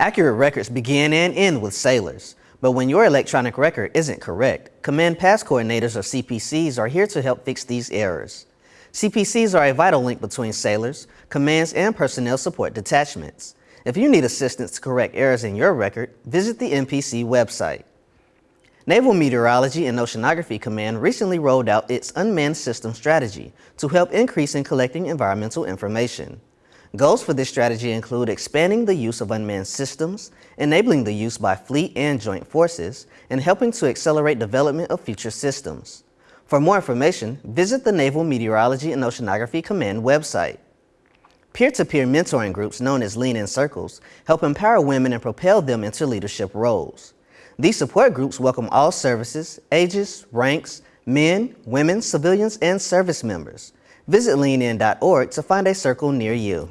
Accurate records begin and end with sailors, but when your electronic record isn't correct, Command Pass Coordinators or CPCs are here to help fix these errors. CPCs are a vital link between sailors, commands, and personnel support detachments. If you need assistance to correct errors in your record, visit the NPC website. Naval Meteorology and Oceanography Command recently rolled out its Unmanned System Strategy to help increase in collecting environmental information. Goals for this strategy include expanding the use of unmanned systems, enabling the use by fleet and joint forces, and helping to accelerate development of future systems. For more information, visit the Naval Meteorology and Oceanography Command website. Peer-to-peer -peer mentoring groups known as Lean In Circles help empower women and propel them into leadership roles. These support groups welcome all services, ages, ranks, men, women, civilians, and service members. Visit leanin.org to find a circle near you.